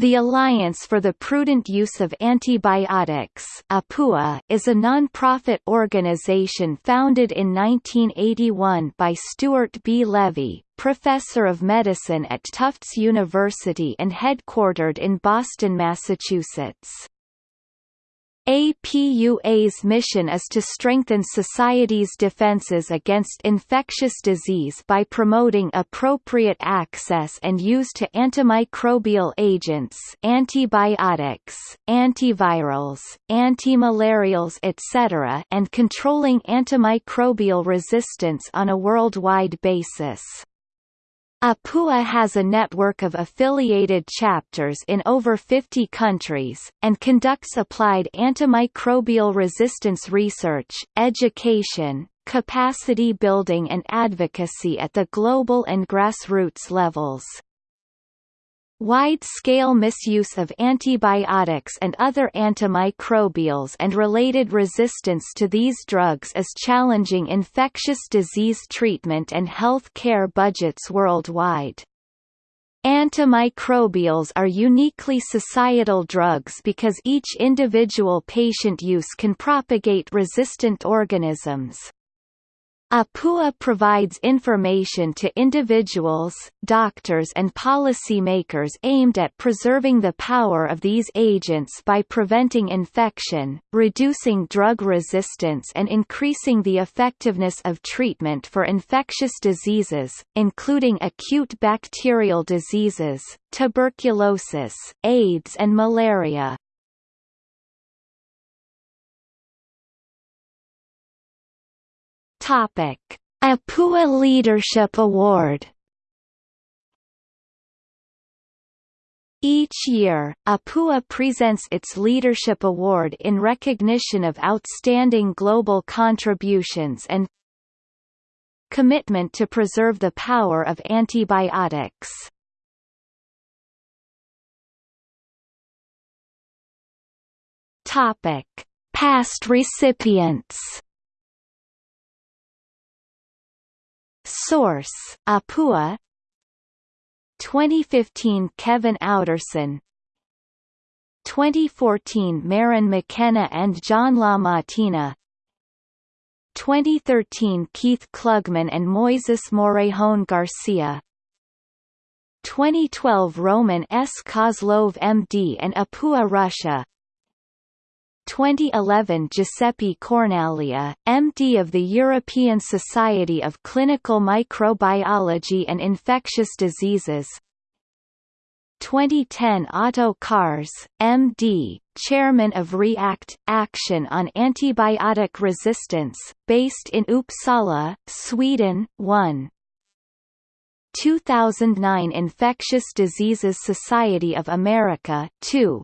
The Alliance for the Prudent Use of Antibiotics APUA, is a non-profit organization founded in 1981 by Stuart B. Levy, professor of medicine at Tufts University and headquartered in Boston, Massachusetts. APUA's mission is to strengthen society's defenses against infectious disease by promoting appropriate access and use to antimicrobial agents antibiotics, antivirals, antimalarials etc. and controlling antimicrobial resistance on a worldwide basis. APUA has a network of affiliated chapters in over 50 countries, and conducts applied antimicrobial resistance research, education, capacity building and advocacy at the global and grassroots levels. Wide-scale misuse of antibiotics and other antimicrobials and related resistance to these drugs is challenging infectious disease treatment and health care budgets worldwide. Antimicrobials are uniquely societal drugs because each individual patient use can propagate resistant organisms. APUA provides information to individuals, doctors and policymakers aimed at preserving the power of these agents by preventing infection, reducing drug resistance and increasing the effectiveness of treatment for infectious diseases, including acute bacterial diseases, tuberculosis, AIDS and malaria. Topic: APUA Leadership Award. Each year, APUA presents its Leadership Award in recognition of outstanding global contributions and commitment to preserve the power of antibiotics. Topic: Past recipients Source: Apua. 2015 Kevin Outterson 2014 Maryn McKenna and John LaMattina 2013 Keith Klugman and Moises Morejón Garcia. 2012 Roman S. Kozlov MD and Apua Russia 2011 Giuseppe Cornaglia, MD of the European Society of Clinical Microbiology and Infectious Diseases 2010 Otto Cars, MD, Chairman of REACT – Action on Antibiotic Resistance, based in Uppsala, Sweden 1. 2009 Infectious Diseases Society of America 2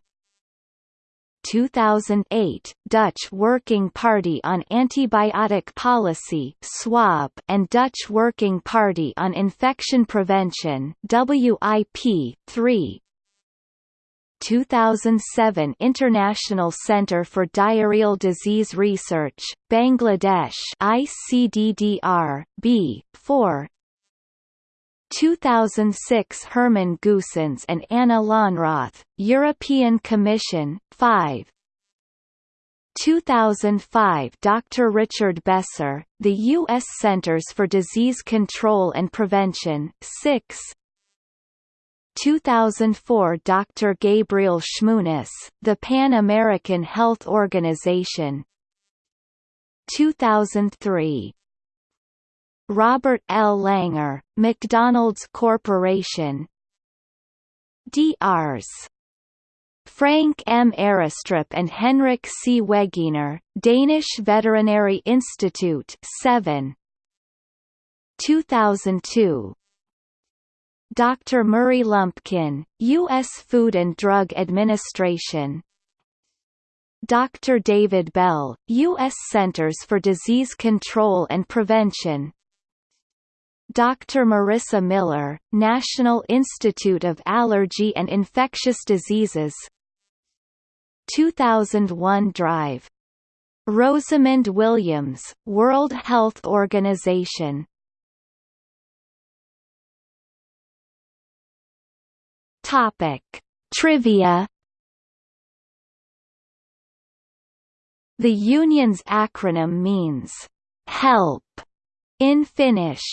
2008, Dutch Working Party on Antibiotic Policy (SWAP) and Dutch Working Party on Infection Prevention (WIP) 3. 2007 International Centre for Diarrheal Disease Research, Bangladesh ICDDR, B, 4 2006 Hermann Goossens and Anna Lonroth, European Commission, 5 2005 Dr. Richard Besser, the U.S. Centers for Disease Control and Prevention, 6 2004 Dr. Gabriel Schmunis, the Pan-American Health Organization 2003 Robert L. Langer, McDonald's Corporation Drs. Frank M. Aarestrup and Henrik C. Wegener, Danish Veterinary Institute 7 2002 Dr. Murray Lumpkin, U.S. Food and Drug Administration Dr. David Bell, U.S. Centers for Disease Control and Prevention Dr. Marissa Miller, National Institute of Allergy and Infectious Diseases 2001 Drive. Rosamond Williams, World Health Organization Topic. Trivia The union's acronym means, "help" in Finnish.